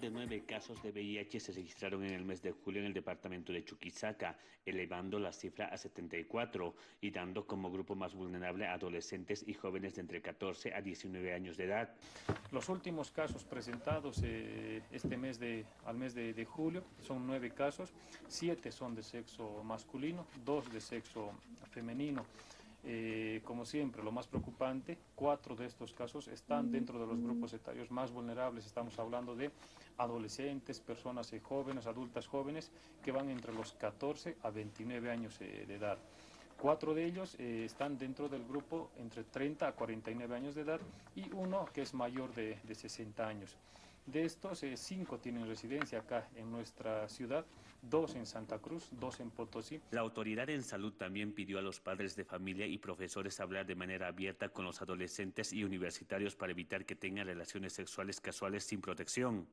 de nueve casos de VIH se registraron en el mes de julio en el departamento de Chuquisaca, elevando la cifra a 74 y dando como grupo más vulnerable a adolescentes y jóvenes de entre 14 a 19 años de edad. Los últimos casos presentados eh, este mes de, al mes de, de, julio son nueve casos, siete son de sexo masculino, dos de sexo femenino. Eh, como siempre, lo más preocupante, cuatro de estos casos están dentro de los grupos etarios más vulnerables. Estamos hablando de adolescentes, personas eh, jóvenes, adultas jóvenes, que van entre los 14 a 29 años eh, de edad. Cuatro de ellos eh, están dentro del grupo entre 30 a 49 años de edad y uno que es mayor de, de 60 años. De estos, eh, cinco tienen residencia acá en nuestra ciudad, dos en Santa Cruz, dos en Potosí. La autoridad en salud también pidió a los padres de familia y profesores hablar de manera abierta con los adolescentes y universitarios para evitar que tengan relaciones sexuales casuales sin protección.